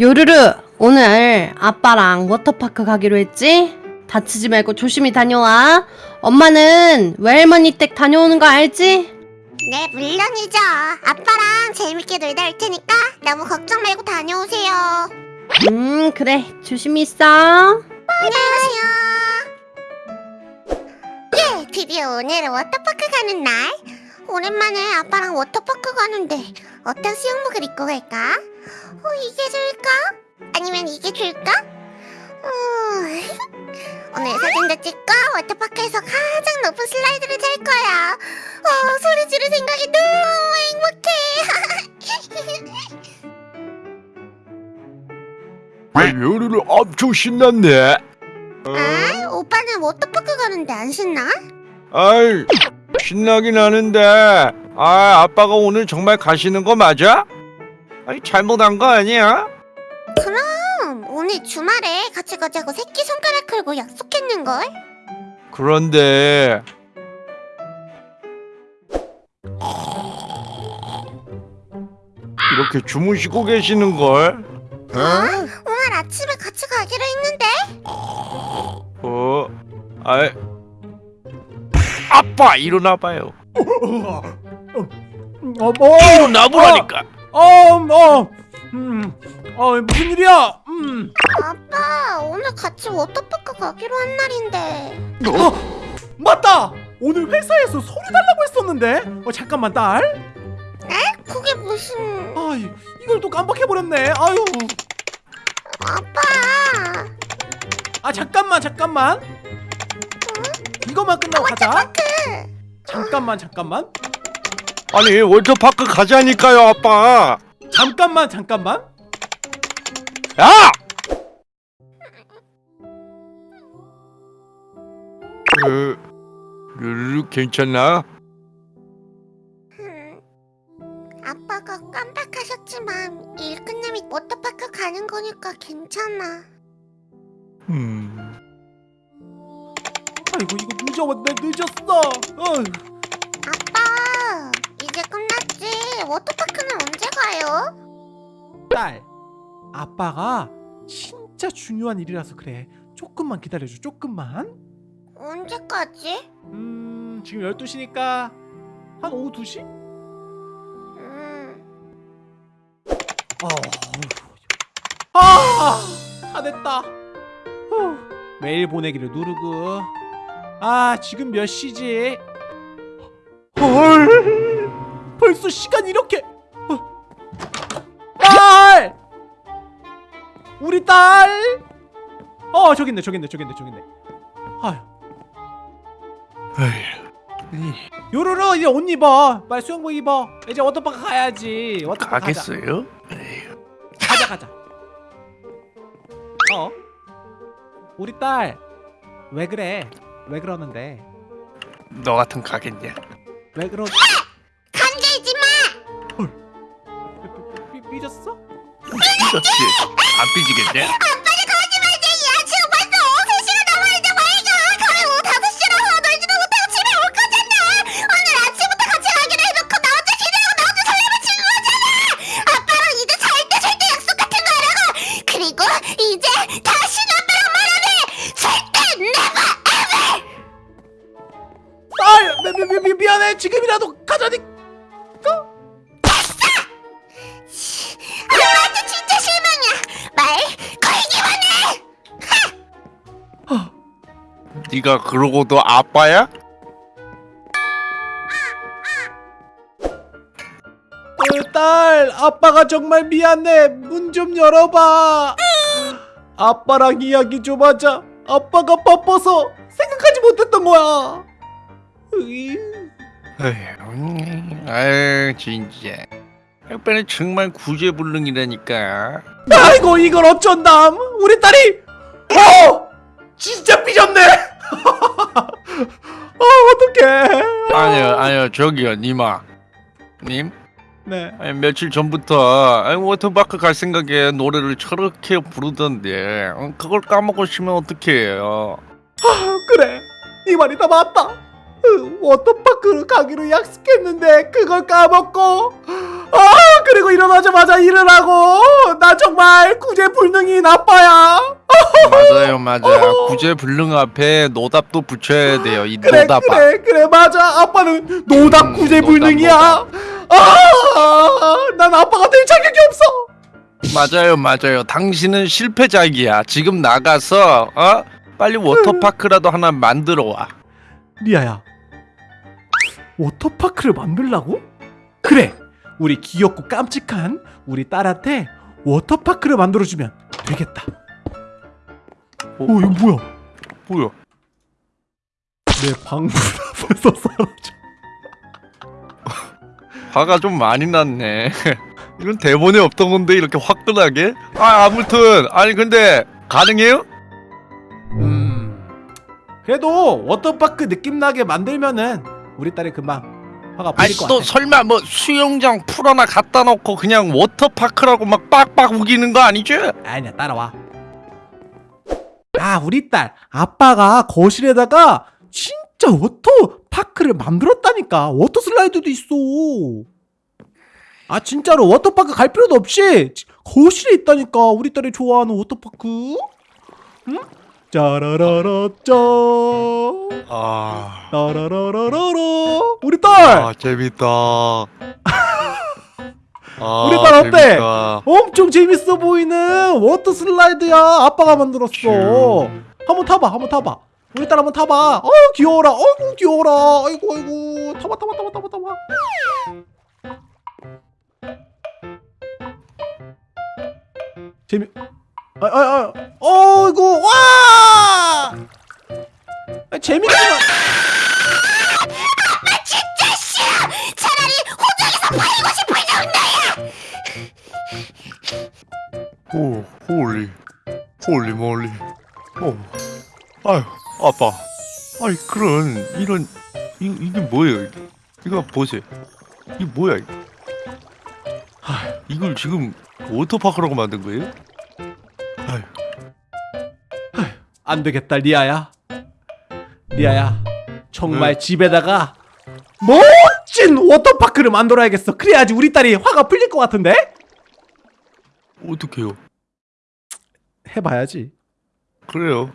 요르르 오늘 아빠랑 워터파크 가기로 했지? 다치지 말고 조심히 다녀와 엄마는 외할머니 댁 다녀오는 거 알지? 네, 물론이죠. 아빠랑 재밌게 놀다 올 테니까 너무 걱정 말고 다녀오세요. 음 그래 조심히 있어 안녕하세요. 예, 드디어 오늘은 워터파크 가는 날. 오랜만에 아빠랑 워터파크 가는데 어떤 수영복을 입고 갈까? 어, 이게 좋 아니면 이게 좋을까? 음, 오늘 사진도 찍고 워터파크에서 가장 높은 슬라이드를 탈 거야. 어, 소리 지를 생각이 너무 행복해. 요리를 엄청 신났네. 아, 오빠는 워터파크 가는데 안 신나? 아이, 신나긴 하는데, 아, 아빠가 오늘 정말 가시는 거 맞아? 아니, 잘못한 거 아니야? 그럼 오늘 주말에 같이 가자고 새끼 손가락 걸고 약속했는걸? 그런데, 이렇게 주무시고 계시는 걸? 어? 오늘 아침에 같이 가기로 했는데? 어, 아이, 아빠 일어나봐요. 어, 뭐? 일어나보라니까. 어, 뭐? 음, 어, 무슨 일이야? 음, 아빠 오늘 같이 워터파크 가기로 한 날인데 어, 맞다. 오늘 회사에서 소리 달라고 했었는데. 어, 잠깐만 딸. 그게 무슨... 아, 이- 이걸 또 깜빡해 버렸네. 아유. 아빠 아, 잠깐만, 잠깐만. 이것만 끝나고 가자. 잠깐만, 잠깐만. 아니, 워터파크 가자니까요, 아빠. 잠깐만, 잠깐만. 야! 그, 르르 괜찮나? 진짜 중요한 일이라서 그래. 조금만 기다려줘. 조금만. 언제까지? 음, 지금 12시니까 한 오후 2시? 음, 어. 아, 다 됐다. 후. 메일 보내기를 누르고. 아, 지금 몇 시지? 헐. 벌써 시간 이렇게. 우리 딸! 어, 저기 있네. 저기 있네. 저기 있네. 저기 있네. 아휴. 요로로 이제 옷 입어. 빨리 수영복 입어. 이제 워터파크 가야지. 워터파크 가자. 가겠어요? 에휴, 가자 가자. 어? 우리 딸 왜 그래? 왜 그러는데? 너 같은 가겠냐? 왜 그러? 감기지 마! 삐, 삐졌어? 삐졌지? 안 삐지겠냐? 네가 그러고도 아빠야? 어, 딸 아빠가 정말 미안해 문 좀 열어봐 아빠랑 이야기 좀 하자 아빠가 바빠서 생각하지 못했던 거야 으이. 아유 진짜. 아빠는 정말 구제불능이라니까. 아이고 이걸 어쩐담 우리 딸이 어 진짜 삐졌네 어 어떡해. 아니요, 아니요, 저기요, 니마. 님? 네. 아니, 며칠 전부터 아니, 워터파크 갈 생각에 노래를 저렇게 부르던데 어, 그걸 까먹으시면 어떡해요? 그래. 네 말이 다 맞다. 으, 워터파크로 가기로 약속했는데 그걸 까먹고. 아 그리고 일어나자마자 일을 하고. 나 정말 구제불능이 나빠야 맞아요 맞아요 구제불능 앞에 노답도 붙여야 돼요 이 그래 노답아 그래 그래 맞아. 아빠는 노답 음, 구제불능이야. 아난 아빠가 될 자격이 없어. 맞아요 맞아요. 당신은 실패작이야. 지금 나가서 어? 빨리 워터파크라도 하나 만들어 와. 리아야 워터파크를 만들라고? 그래 우리 귀엽고 깜찍한 우리 딸한테 워터파크를 만들어주면 되겠다 어 이거 뭐야? 뭐야? 내 방문 앞에서 사라져. 화가 좀 많이 났네. 이건 대본에 없던 건데 이렇게 화끈하게? 아 아무튼. 아니 근데 가능해요? 음. 그래도 워터파크 느낌 나게 만들면은 우리 딸이 금방 화가 안 풀릴 것도 같아. 설마 뭐 수영장 풀 하나 갖다 놓고 그냥 워터파크라고 막 빡빡 우기는 거 아니죠? 아니야 따라와 아 우리 딸 아빠가 거실에다가 진짜 워터 파크를 만들었다니까. 워터 슬라이드도 있어. 아 진짜로 워터파크 갈 필요도 없이 지- 거실에 있다니까 우리 딸이 좋아하는 워터파크. 응? 짜라라라 짜. 아, 따라라라라라. 우리 딸! 아 재밌다. 아, 우리 딸 어때? 재밌다. 엄청 재밌어 보이는 워터 슬라이드야 아빠가 만들었어. 큐. 한번 타봐 한번 타봐. 우리 딸 한번 타봐. 어 귀여워라. 어이구 귀여워라. 아이고 아이고 타봐 타봐 타봐 타봐 타봐. 재미 아아아. 어이구 와! 아, 재밌지만 오, holy, holy moly. 오, 아유, 아빠. 아이 그런 이런 이 이게 뭐예요? 이게? 이거 보세요. 이게 뭐야? 이거? 하, 이걸 지금 워터파크라고 만든 거예요? 아유, 안 되겠다 리아야 리아야 정말 네. 집에다가 멋진 워터파크를 만들어야겠어 그래야지 우리 딸이 화가 풀릴 것 같은데 어떡해요? 해봐야지. 그래요.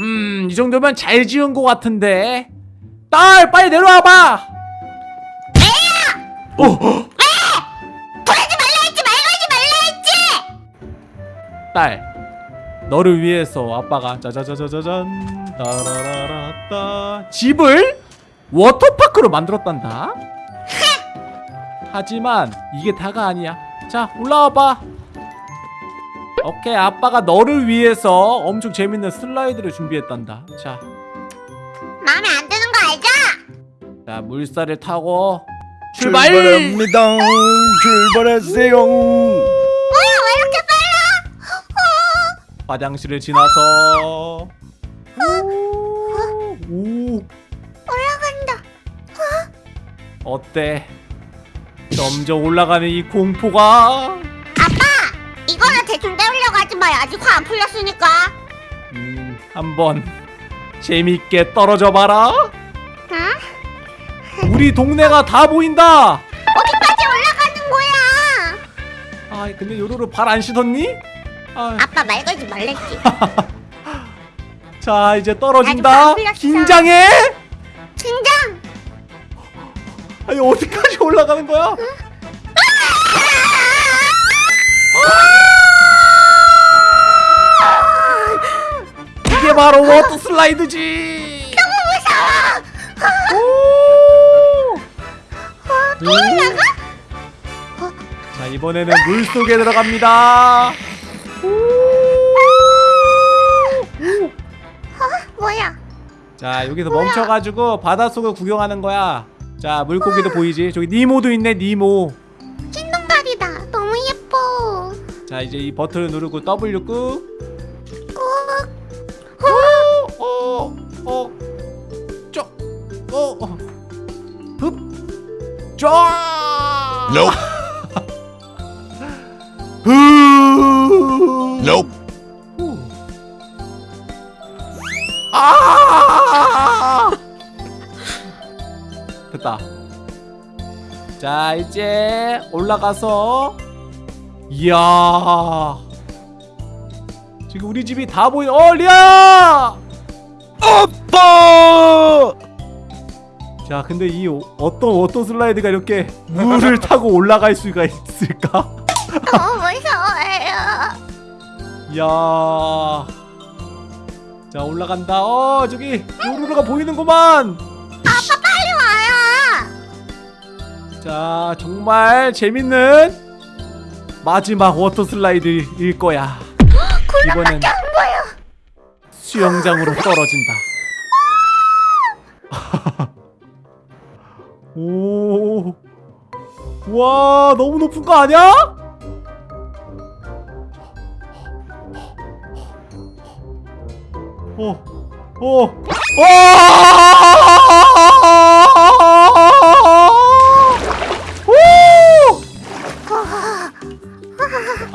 음 이 정도면 잘 지은 것 같은데. 딸 빨리 내려와봐! 애야! 어, 보내지 말라 했지 말고 하지 말라 했지. 딸 너를 위해서 아빠가 짜자자자자잔 따라라라따. 집을 워터파크로 만들었단다 하지만 이게 다가 아니야 자 올라와봐 오케이 아빠가 너를 위해서 엄청 재밌는 슬라이드를 준비했단다 자, 마음에 안 드는 거 알죠? 자 물살을 타고 출발 출발합니다. 출발하세요. 뭐야 왜 이렇게 빨라? 화장실을 지나서 오, 어때? 점점 올라가는 이 공포가 이거는 대충 때우려고 하지 마. 아직 화 안 풀렸으니까. 음, 한번 재밌게 떨어져 봐라. 응? 우리 동네가 다 보인다. 어디까지 올라가는 거야? 아, 근데 요로로 발 안 씻었니? 아, 아빠 말 걸지 말랬지. 자, 이제 떨어진다. 긴장해. 아니 어디까지 올라가는 거야? 이게 바로 워터 슬라이드지. 너무 무서워. 또 올라가? 자 이번에는 물 속에 들어갑니다. 뭐야? 자 여기서 멈춰가지고 바닷속을 구경하는 거야. 자 물고기도 보이지? 저기 니모도 있네 니모. 흰동갈이다. 너무 예뻐. 자 이제 이 버튼을 누르고 W 꾹. 꾹. 어, 어, 쪼, 어, 어, 흡. Nope. 자 이제 올라가서 이야. 지금 우리 집이 다 보이 어 리아 아빠! 자 근데 이 오- 어떤 워터 슬라이드가 이렇게 물을 타고 올라갈 수가 있을까? 너무 무서워요. 이야. 자 올라간다. 어 저기 요루루가 보이는구만 자 정말 재밌는 마지막 워터 슬라이드일 거야 이번엔 수영장으로 떨어진다 오, 와 너무 높은 거 아니야? 어, 어, 오!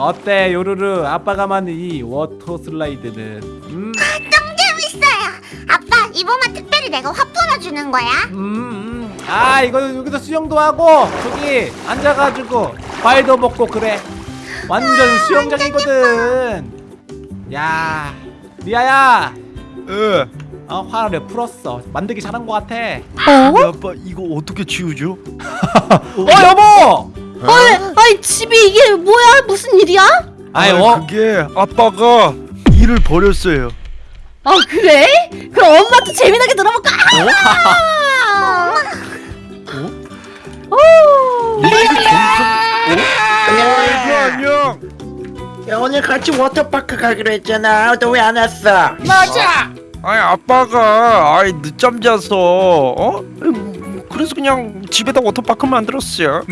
어때 요루루 아빠가 만든 이 워터 슬라이드는 음, 좀 재밌어요. 아빠 이번만 특별히 내가 화 풀어주는 거야. 음, 음. 아 이거 여기서 수영도 하고 저기 앉아가지고 과일도 먹고 그래 완전 수영장이거든 야 리아야 예. 어, 화를 풀었어 만들기 잘한 것 같아 어? 아빠 이거 어떻게 치우죠? 어 여보 아이, 아이 집이 이게 뭐야? 무슨 일이야? 아이 아, 어 그게 아빠가 일을 버렸어요. 아 그래? 그럼 엄마한테 재미나게 들어볼까? 아! 오! 안녕. 야, 오늘 같이 워터파크 가기로 했잖아. 너 왜 안 왔어? 아니 아빠가 아이 늦잠 자서 어? 음, 그래서 그냥 집에다 워터파크 만들었어요.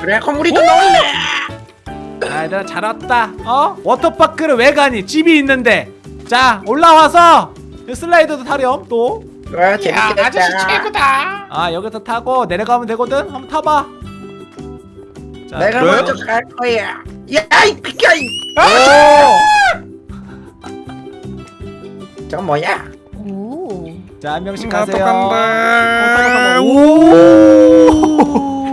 그래, 그럼 우리도 놀래. 아, 얘들아 잘 왔다. 어? 워터파크를 왜 가니? 집이 있는데. 자, 올라와서 이 슬라이드도 타렴 또. 와, 재밌겠다. 아저씨 최고다. 아, 여기서 타고 내려가면 되거든. 한번 타봐. 자, 내가 그래요? 먼저 갈 거야. 야, 이 비켜. 이. 저 뭐야? 오. 자, 한 명씩 아빠 가세요. 오! 오.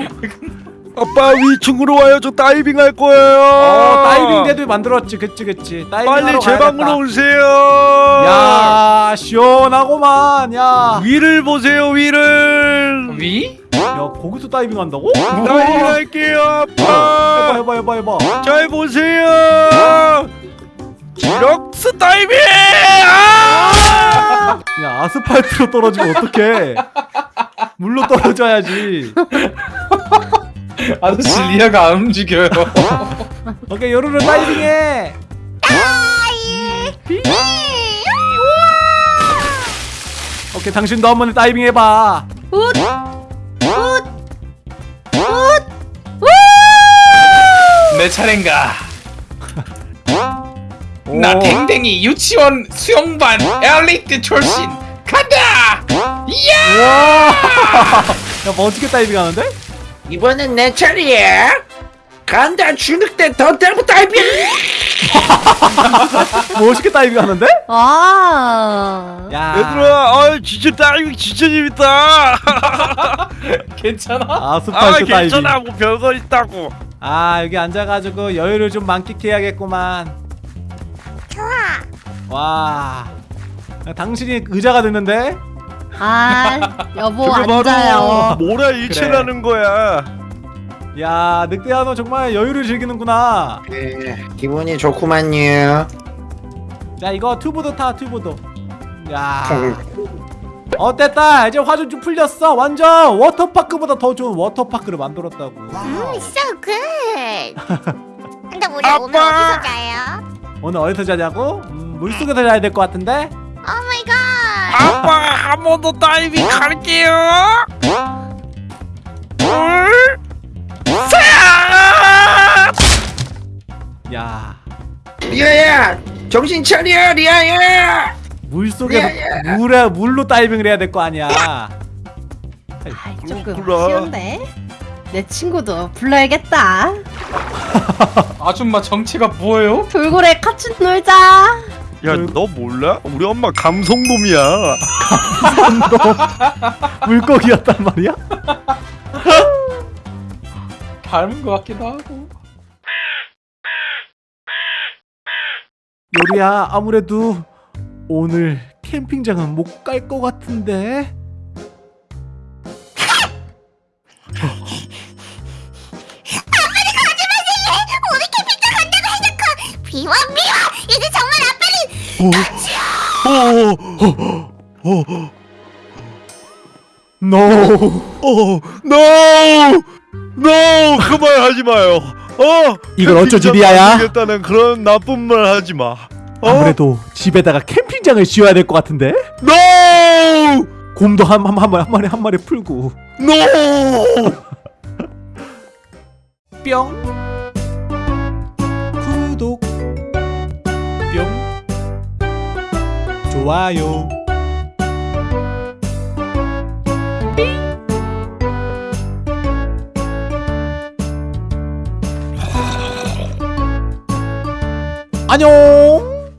아빠 위층으로 와요. 저 다이빙 할 거예요. 어, 다이빙 대도 만들었지. 그치, 그치. 다이빙 빨리 제. 방으로 오세요. 야, 시원하고만. 야. 위를 보세요. 위를. 위? 야, 거기서 다이빙 한다고? 다이빙 할게요, 해봐, 아빠. 해봐, 해봐, 해봐. 잘 보세요. 디럭스 다이빙. 아! 야 아스팔트로 떨어지면 어떡해 물로 떨어져야지 아저씨 리아가 안 움직여요. 오케이 요루루 다이빙해 오케이 당신도 한번 다이빙 해봐 훗! 훗! 훗! 내 차례인가? 오. 나 댕댕이 유치원 수영반 엘리트 출신 간다! 이야! 야 멋지게 다이빙 하는데? 이번엔 내 차례야. 간다, 주눅대 더 대고 다이빙. 멋있게 다이빙 하는데? 아. 야 얘들아, 아 진짜 다이빙 진짜 재밌다. 괜찮아? 아스팔트 아 다이빙 괜찮아, 뭐 별거 있다고. 아 여기 앉아가지고 여유를 좀 만끽해야겠구만. 와 야, 당신이 의자가 됐는데? 아, 여보 앉아요. 모라 일체라는 거야. 야 늑대야 너 정말 여유를 즐기는구나 네, 기분이 좋구만요. 자 이거 튜브도 타 튜브도 야 어땠다 이제 화좀 좀 풀렸어 완전 워터파크보다 더 좋은 워터파크를 만들었다고 음, so good. 근데 우리 아빠! 오늘 어디서 자요? 오늘 어디서 자냐고? 음, 물속에서 자야 될 것 같은데? Oh my God. 아빠 한 번 더 다이빙 갈게요. 야 리아야, 정신 차려, 리아야. 물속에서 야, 야. 물에 물로 다이빙을 해야 될 거 아니야 아이, 조금 그렇구나. 쉬운데. 내 친구도 불러야겠다. 아줌마 정체가 뭐예요? 돌고래 같이 놀자. 야, 너 몰라? 우리 엄마 감성돔이야. 물고기였단 말이야? 닮은 것 같기도 하고. 요리야 아무래도 오늘 캠핑장은 못 갈 것 같은데 정말 아빠는 NO 어, no, no, 그만하지 마요. 어, 이걸 어쩌지, 리아야? 겠다는 그런 나쁜 말 하지 마. 어? 아무래도 집에다가 캠핑장을 지어야 될 것 같은데 no, 곰도 한, 한, 한, 마리, 한 마리 한 마리 풀고 no. 뿅 좋아요. 안녕